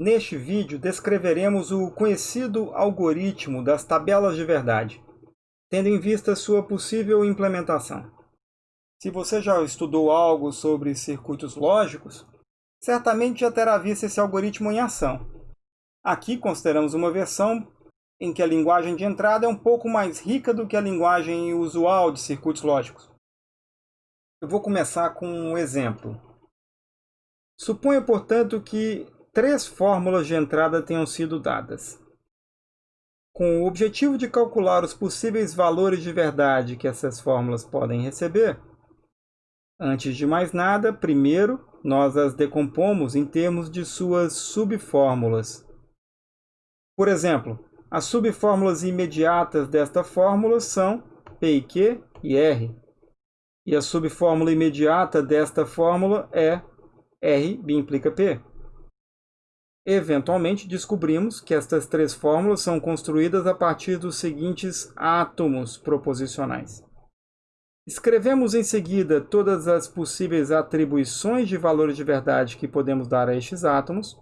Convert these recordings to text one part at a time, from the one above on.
Neste vídeo, descreveremos o conhecido algoritmo das tabelas de verdade, tendo em vista sua possível implementação. Se você já estudou algo sobre circuitos lógicos, certamente já terá visto esse algoritmo em ação. Aqui consideramos uma versão em que a linguagem de entrada é um pouco mais rica do que a linguagem usual de circuitos lógicos. Eu vou começar com um exemplo. Suponha, portanto, que três fórmulas de entrada tenham sido dadas. Com o objetivo de calcular os possíveis valores de verdade que essas fórmulas podem receber, antes de mais nada, primeiro, nós as decompomos em termos de suas subfórmulas. Por exemplo, as subfórmulas imediatas desta fórmula são P e Q e R. E a subfórmula imediata desta fórmula é R implica P. Eventualmente, descobrimos que estas três fórmulas são construídas a partir dos seguintes átomos proposicionais. Escrevemos em seguida todas as possíveis atribuições de valores de verdade que podemos dar a estes átomos,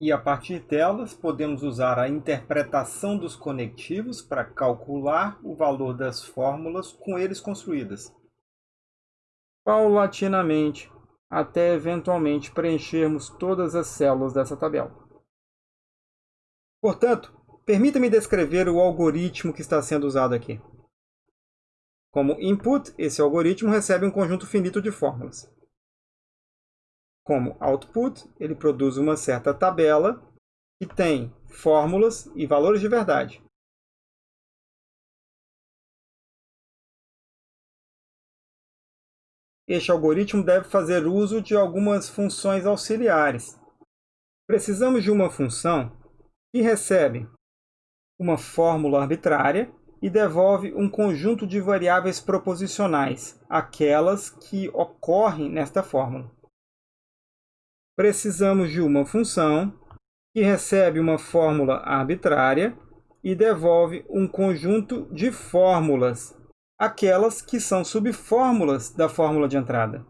e a partir delas podemos usar a interpretação dos conectivos para calcular o valor das fórmulas com eles construídas. Paulatinamente, até eventualmente preenchermos todas as células dessa tabela. Portanto, permita-me descrever o algoritmo que está sendo usado aqui. Como input, esse algoritmo recebe um conjunto finito de fórmulas. Como output, ele produz uma certa tabela que tem fórmulas e valores de verdade. Este algoritmo deve fazer uso de algumas funções auxiliares. Precisamos de uma função que recebe uma fórmula arbitrária e devolve um conjunto de variáveis proposicionais, aquelas que ocorrem nesta fórmula. Precisamos de uma função que recebe uma fórmula arbitrária e devolve um conjunto de fórmulas aquelas que são subfórmulas da fórmula de entrada.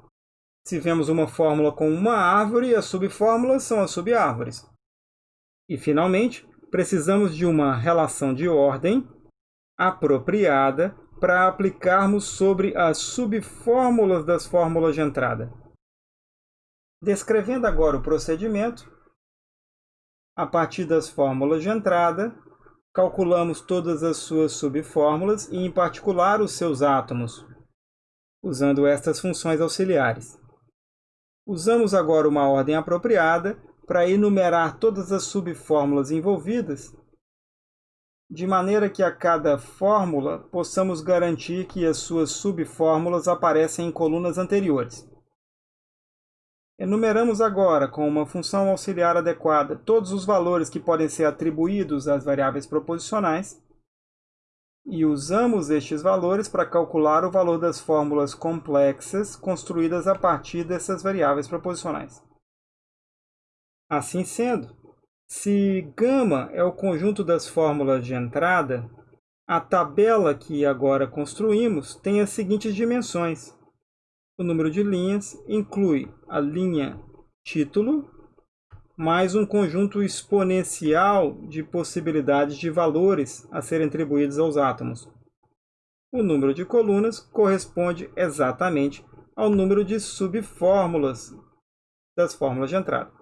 Se vemos uma fórmula com uma árvore, as subfórmulas são as subárvores. E, finalmente, precisamos de uma relação de ordem apropriada para aplicarmos sobre as subfórmulas das fórmulas de entrada. Descrevendo agora o procedimento, a partir das fórmulas de entrada, calculamos todas as suas subfórmulas e, em particular, os seus átomos, usando estas funções auxiliares. Usamos agora uma ordem apropriada para enumerar todas as subfórmulas envolvidas, de maneira que a cada fórmula possamos garantir que as suas subfórmulas aparecem em colunas anteriores. Enumeramos agora, com uma função auxiliar adequada, todos os valores que podem ser atribuídos às variáveis proposicionais e usamos estes valores para calcular o valor das fórmulas complexas construídas a partir dessas variáveis proposicionais. Assim sendo, se γ é o conjunto das fórmulas de entrada, a tabela que agora construímos tem as seguintes dimensões. O número de linhas inclui a linha título mais um conjunto exponencial de possibilidades de valores a serem atribuídos aos átomos. O número de colunas corresponde exatamente ao número de subfórmulas das fórmulas de entrada.